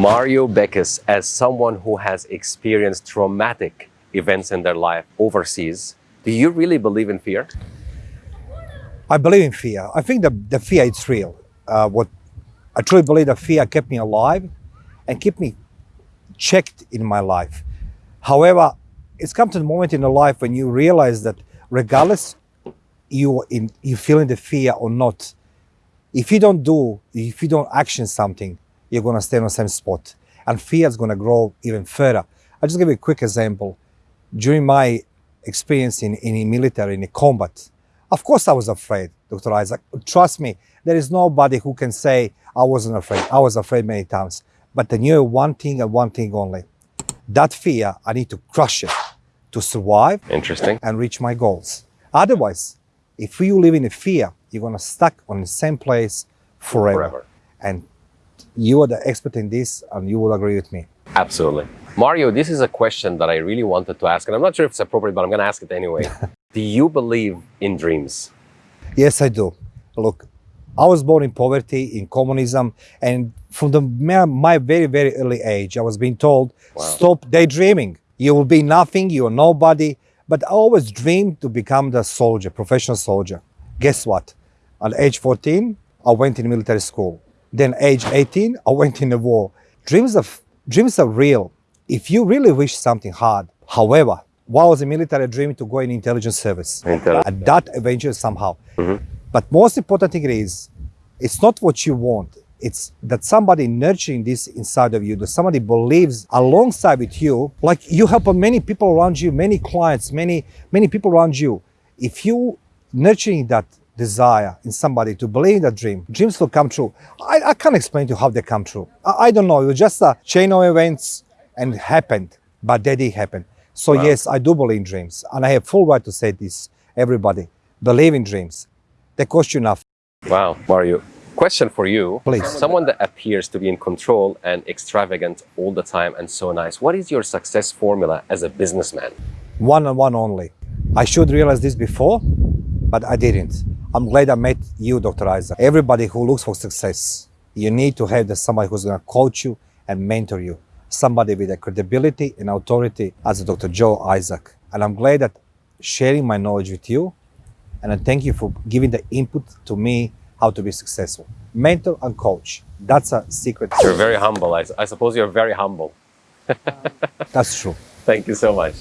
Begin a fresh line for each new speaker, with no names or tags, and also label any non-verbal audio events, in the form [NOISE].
Mario Beckes, as someone who has experienced traumatic events in their life overseas, do you really believe in fear?
I believe in fear. I think the, the fear is real. Uh, what I truly believe that fear kept me alive and kept me checked in my life. However, it's come to the moment in your life when you realize that regardless you in you feeling the fear or not, if you don't do, if you don't action something, you're gonna stay on the same spot. And fear is gonna grow even further. I'll just give you a quick example. During my experience in, in the military, in the combat, of course I was afraid, Dr. Isaac. Trust me, there is nobody who can say I wasn't afraid. I was afraid many times. But I knew one thing and one thing only. That fear, I need to crush it to survive
Interesting.
and reach my goals. Otherwise, if you live in a fear, you're gonna stuck on the same place forever.
Forever.
And you are the expert in this, and you will agree with me.
Absolutely. Mario, this is a question that I really wanted to ask, and I'm not sure if it's appropriate, but I'm going to ask it anyway. [LAUGHS] do you believe in dreams?
Yes, I do. Look, I was born in poverty, in communism, and from the my very very early age, I was being told,
Wow.
"Stop daydreaming. You will be nothing. You are nobody." But I always dreamed to become the soldier, professional soldier. Guess what? At age 14, I went in military school. Then, age 18, I went in the war. Dreams are dreams are real. If you really wish something hard, however, while was in military, I dreamed to go in intelligence service.
Intelligence.
And that eventually somehow. Mm-hmm. But most important thing is, it's not what you want. It's that somebody nurturing this inside of you, that somebody believes alongside with you, like you help many people around you, many clients, many, many people around you. If you nurturing that desire in somebody to believe in that dream, dreams will come true. I, I can't explain to you how they come true. I, I don't know. It was just a chain of events and it happened, but they did happen. So
Wow.
yes, I do believe in dreams. And I have full right to say this, everybody. Believe in dreams. They cost you nothing.
Wow, Mario. Question for you.
Please.
Someone that appears to be in control and extravagant all the time and so nice. What is your success formula as a businessman?
one on one only. I should realize this before, but I didn't. I'm glad I met you, Dr. Isaac. Everybody who looks for success, you need to have somebody who's going to coach you and mentor you. Somebody with the credibility and authority as Dr. Joe Isaac. And I'm glad that sharing my knowledge with you. And I thank you for giving the input to me how to be successful. Mentor and coach. That's a secret.
You're very humble. I, I suppose you're very humble. [LAUGHS]
That's true.
Thank you so much.